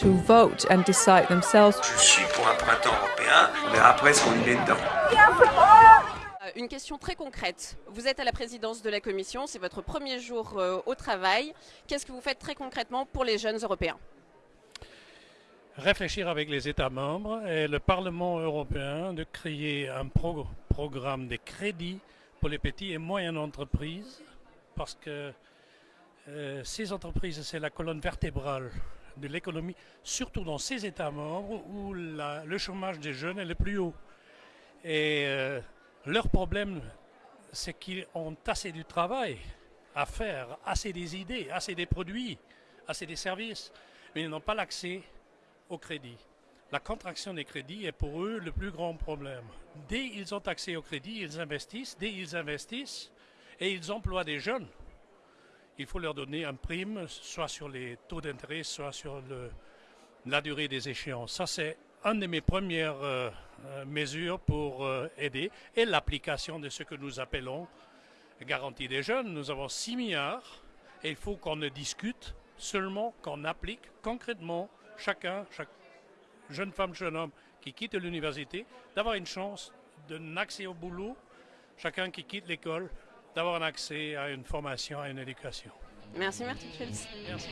to vote and decide themselves. Je suis pour un printemps européen, on verra après ce qu'on y met dedans. Euh, Une question très concrète. Vous êtes à la présidence de la Commission, c'est votre premier jour euh, au travail. Qu'est-ce que vous faites très concrètement pour les jeunes européens? Réfléchir avec les États membres et le Parlement européen de créer un pro- programme de crédit pour les petites et moyennes entreprises parce que euh, ces entreprises, c'est la colonne vertébrale de l'économie, surtout dans ces États membres où le chômage des jeunes est le plus haut. Et euh, leur problème, c'est qu'ils ont assez du travail à faire, assez des idées, assez des produits, assez des services, mais ils n'ont pas l'accès au crédit. La contraction des crédits est pour eux le plus grand problème. Dès qu'ils ont accès au crédit, ils investissent. Dès qu'ils investissent et ils emploient des jeunes, il faut leur donner un prime, soit sur les taux d'intérêt, soit sur la durée des échéances. Ça, c'est une de mes premières euh, mesures pour euh, aider et l'application de ce que nous appelons garantie des jeunes. Nous avons 6 milliards et il faut qu'on ne discute seulement qu'on applique concrètement chacun, chaque jeune femme, jeune homme qui quitte l'université, d'avoir une chance d'un accès au boulot, chacun qui quitte l'école, d'avoir un accès à une formation, à une éducation. Merci Martin Schulz. Merci.